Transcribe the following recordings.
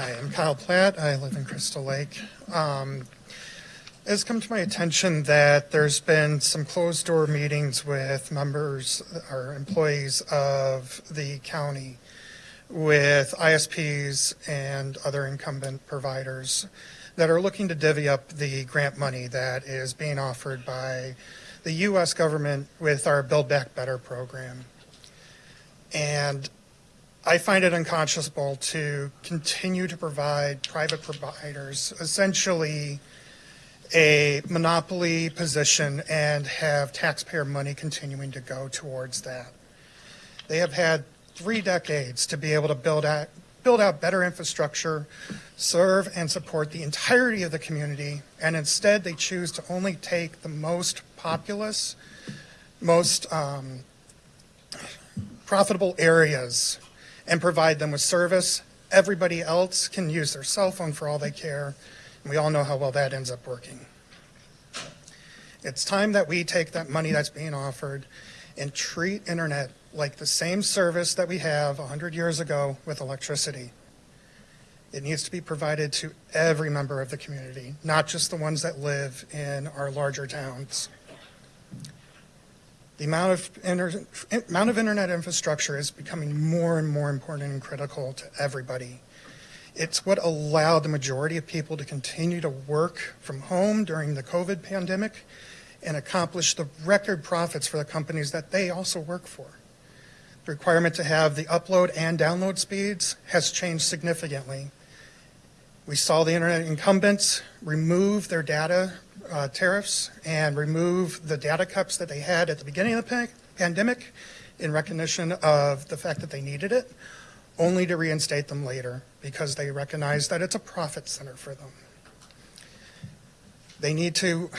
Hi, I'm Kyle Platt. I live in Crystal Lake. Um, it's come to my attention that there's been some closed door meetings with members or employees of the county with ISPs and other incumbent providers that are looking to divvy up the grant money that is being offered by the U.S. government with our Build Back Better program. And I find it unconscionable to continue to provide private providers essentially a monopoly position and have taxpayer money continuing to go towards that. They have had three decades to be able to build out, build out better infrastructure, serve and support the entirety of the community, and instead they choose to only take the most populous, most um, profitable areas and provide them with service. Everybody else can use their cell phone for all they care. And we all know how well that ends up working. It's time that we take that money that's being offered and treat internet like the same service that we have 100 years ago with electricity. It needs to be provided to every member of the community, not just the ones that live in our larger towns. The amount of, inter, amount of internet infrastructure is becoming more and more important and critical to everybody. It's what allowed the majority of people to continue to work from home during the COVID pandemic and accomplish the record profits for the companies that they also work for. The requirement to have the upload and download speeds has changed significantly. We saw the internet incumbents remove their data uh, tariffs and remove the data cups that they had at the beginning of the pandemic in recognition of the fact that they needed it, only to reinstate them later because they recognize that it's a profit center for them. They need to,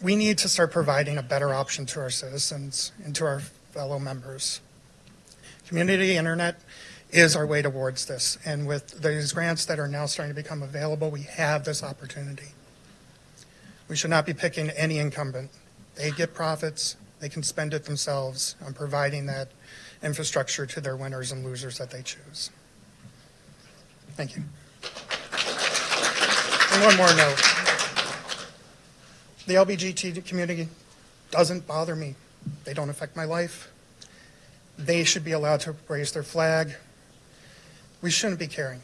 we need to start providing a better option to our citizens and to our fellow members. Community internet is our way towards this. And with these grants that are now starting to become available, we have this opportunity. We should not be picking any incumbent. They get profits. They can spend it themselves on providing that infrastructure to their winners and losers that they choose. Thank you. And one more note. The LBGT community doesn't bother me. They don't affect my life. They should be allowed to raise their flag. We shouldn't be caring.